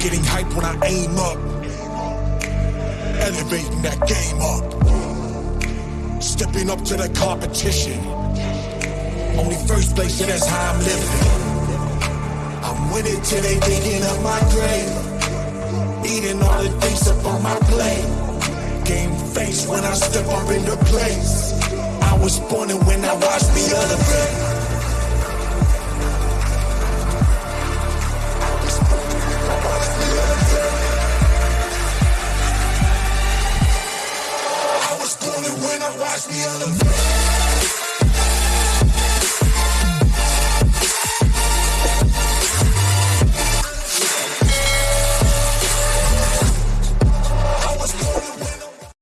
Getting hype when I aim up. Elevating that game up. Stepping up to the competition. Only first place, and that's how I'm living. I'm winning till they digging up my grave. Eating all the things up on my plate. Game face when I step up into place. I was born and when I watched me other I when I watch me elevate.